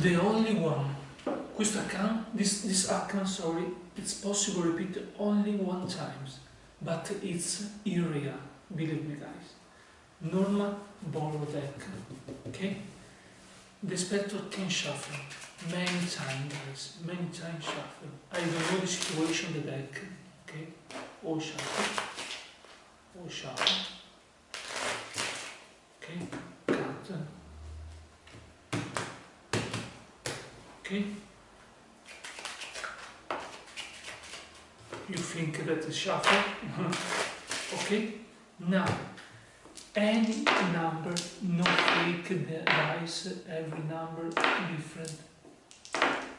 The only one. Questo account, this, this account, sorry, it's possible to repeat only one time, but it's irreal, believe me guys. Norma borrowed Deck, ok? The spectre can shuffle many times, guys, many times shuffle. I don't know the situation the deck, ok? All shuffle, all shuffle, ok? Okay? You think that is shuffle? okay? Now, any number, no fake dice, every number different.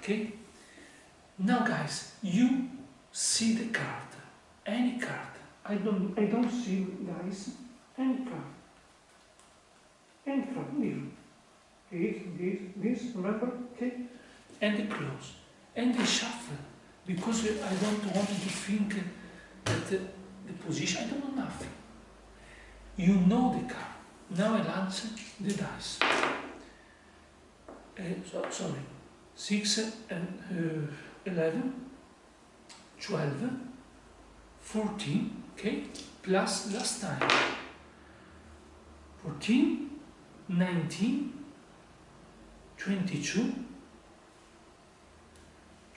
Okay? Now guys, you see the card, any card. I don't I don't see guys any card. Any card, This, this, this, remember? Okay? and they close, and they shuffle, because I don't want to think that the, the position, I don't know nothing. You know the card. Now I launch the dice. Uh, so, sorry, 6 and uh, 11, 12, 14, okay, plus last time, 14, 19, 22,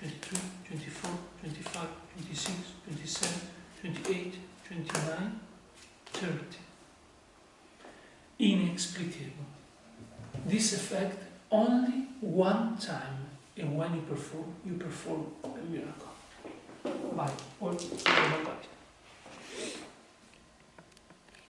22, 24, 25, 26, 27, 28, 29, 30. Inexplicable. This effect only one time and when you perform, you perform a miracle. Bye. Or, bye.